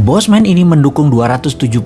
Bosman ini mendukung 272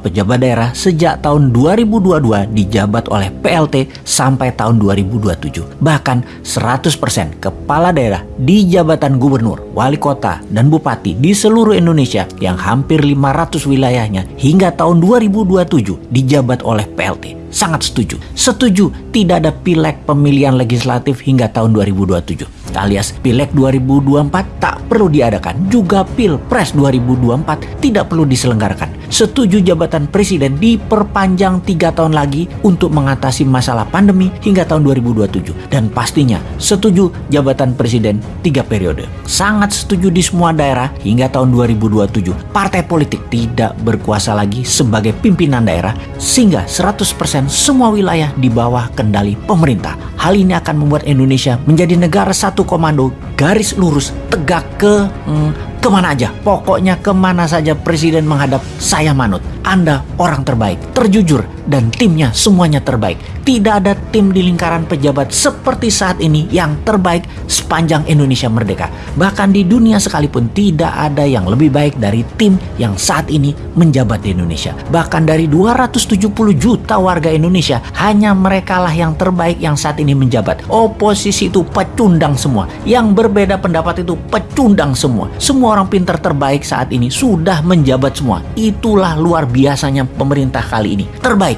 pejabat daerah sejak tahun 2022 dijabat oleh PLT sampai tahun 2027. Bahkan 100% kepala daerah di jabatan gubernur, wali kota, dan bupati di seluruh Indonesia yang hampir 500 wilayahnya hingga tahun 2027 dijabat oleh PLT sangat setuju. Setuju tidak ada pileg pemilihan legislatif hingga tahun 2027 alias Pileg 2024 tak perlu diadakan, juga Pilpres 2024 tidak perlu diselenggarakan. Setuju jabatan presiden diperpanjang tiga tahun lagi untuk mengatasi masalah pandemi hingga tahun 2027. Dan pastinya setuju jabatan presiden tiga periode. Sangat setuju di semua daerah hingga tahun 2027. Partai politik tidak berkuasa lagi sebagai pimpinan daerah sehingga 100% semua wilayah di bawah kendali pemerintah. Hal ini akan membuat Indonesia menjadi negara satu komando garis lurus tegak ke hmm, ke mana aja. Pokoknya ke mana saja presiden menghadap saya manut. Anda orang terbaik, terjujur, dan timnya semuanya terbaik. Tidak ada tim di lingkaran pejabat seperti saat ini yang terbaik sepanjang Indonesia merdeka. Bahkan di dunia sekalipun tidak ada yang lebih baik dari tim yang saat ini menjabat di Indonesia. Bahkan dari 270 juta warga Indonesia, hanya mereka lah yang terbaik yang saat ini menjabat. Oposisi itu pecundang semua. Yang berbeda pendapat itu pecundang semua. Semua orang pintar terbaik saat ini sudah menjabat semua. Itulah luar biasanya pemerintah kali ini. Terbaik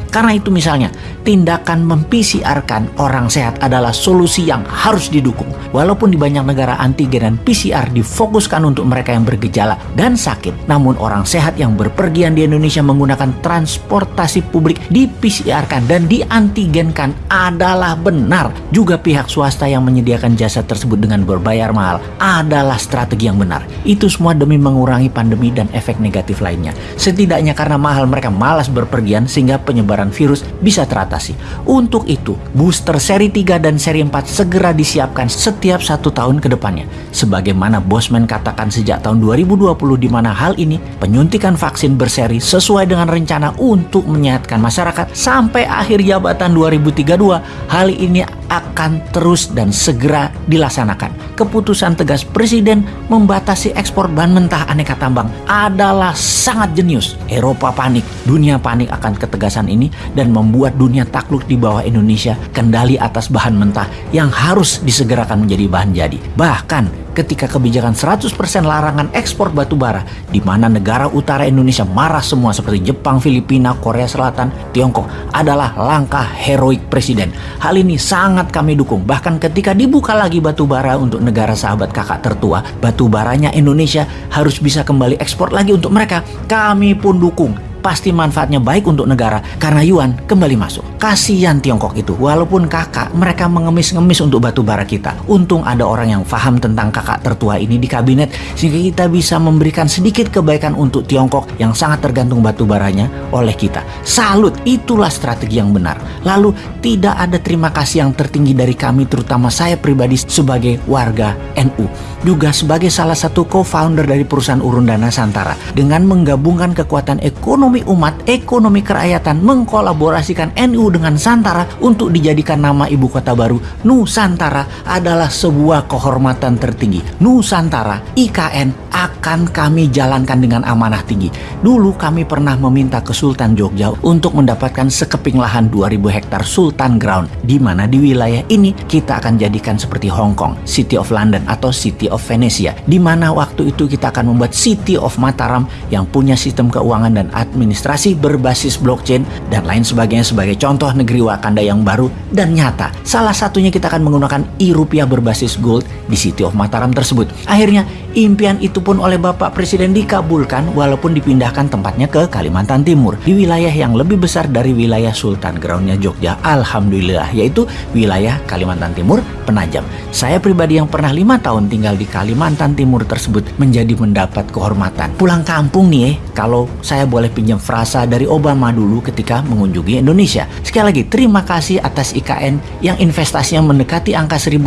karena itu misalnya, tindakan mem-PCR-kan orang sehat adalah solusi yang harus didukung. Walaupun di banyak negara antigen dan PCR difokuskan untuk mereka yang bergejala dan sakit, namun orang sehat yang berpergian di Indonesia menggunakan transportasi publik di PCR-kan dan diantigenkan adalah benar. Juga pihak swasta yang menyediakan jasa tersebut dengan berbayar mahal adalah strategi yang benar. Itu semua demi mengurangi pandemi dan efek negatif lainnya. Setidaknya karena mahal mereka malas berpergian sehingga penyebaran penyebaran virus bisa teratasi. Untuk itu, booster seri 3 dan seri 4 segera disiapkan setiap satu tahun ke depannya. Sebagaimana Bosman katakan sejak tahun 2020 di mana hal ini penyuntikan vaksin berseri sesuai dengan rencana untuk menyehatkan masyarakat sampai akhir jabatan 2032. Hal ini akan terus dan segera dilaksanakan. Keputusan tegas Presiden membatasi ekspor bahan mentah aneka tambang adalah sangat jenius. Eropa panik, dunia panik akan ketegasan ini dan membuat dunia takluk di bawah Indonesia kendali atas bahan mentah yang harus disegerakan menjadi bahan jadi. Bahkan ketika kebijakan 100% larangan ekspor batu bara di mana negara utara Indonesia marah semua seperti Jepang, Filipina, Korea Selatan, Tiongkok adalah langkah heroik presiden. Hal ini sangat kami dukung. Bahkan ketika dibuka lagi batu bara untuk negara sahabat kakak tertua, batu baranya Indonesia harus bisa kembali ekspor lagi untuk mereka. Kami pun dukung pasti manfaatnya baik untuk negara karena yuan kembali masuk. Kasihan Tiongkok itu, walaupun kakak mereka mengemis-ngemis untuk batu bara kita. Untung ada orang yang paham tentang kakak tertua ini di kabinet sehingga kita bisa memberikan sedikit kebaikan untuk Tiongkok yang sangat tergantung batu baranya oleh kita. Salut, itulah strategi yang benar. Lalu tidak ada terima kasih yang tertinggi dari kami terutama saya pribadi sebagai warga NU. Juga sebagai salah satu co-founder dari perusahaan Urun Dana Santara dengan menggabungkan kekuatan ekonomi umat, ekonomi kerakyatan mengkolaborasikan NU dengan Santara untuk dijadikan nama ibu kota baru Nusantara adalah sebuah kehormatan tertinggi. Nusantara, IKN akan kami jalankan dengan amanah tinggi. Dulu kami pernah meminta ke Sultan Jogja untuk mendapatkan sekeping lahan 2000 hektar Sultan Ground di mana di wilayah ini kita akan jadikan seperti Hong Kong, City of London atau City of Venesia di mana waktu itu kita akan membuat City of Mataram yang punya sistem keuangan dan administrasi berbasis blockchain dan lain sebagainya sebagai contoh negeri Wakanda yang baru dan nyata. Salah satunya kita akan menggunakan e-rupiah berbasis gold di City of Mataram tersebut. Akhirnya Impian itu pun oleh Bapak Presiden dikabulkan walaupun dipindahkan tempatnya ke Kalimantan Timur di wilayah yang lebih besar dari wilayah Sultan Groundnya Jogja. Alhamdulillah yaitu wilayah Kalimantan Timur Penajam. Saya pribadi yang pernah lima tahun tinggal di Kalimantan Timur tersebut menjadi mendapat kehormatan. Pulang kampung nih eh, kalau saya boleh pinjam frasa dari Obama dulu ketika mengunjungi Indonesia. Sekali lagi terima kasih atas IKN yang investasinya mendekati angka 1.500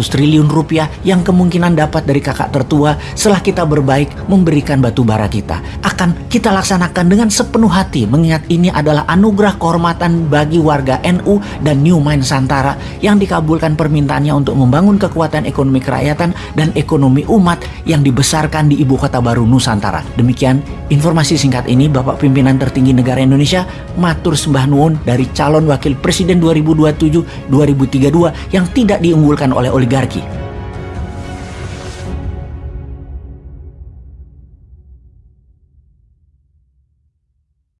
triliun rupiah yang kemungkinan dapat dari kakak tertua bahwa setelah kita berbaik memberikan batu bara kita akan kita laksanakan dengan sepenuh hati mengingat ini adalah anugerah kehormatan bagi warga NU dan New Mind Santara yang dikabulkan permintaannya untuk membangun kekuatan ekonomi kerakyatan dan ekonomi umat yang dibesarkan di ibu kota baru Nusantara. Demikian informasi singkat ini Bapak Pimpinan Tertinggi Negara Indonesia matur sembah nuwun dari calon wakil presiden 2027-2032 yang tidak diunggulkan oleh oligarki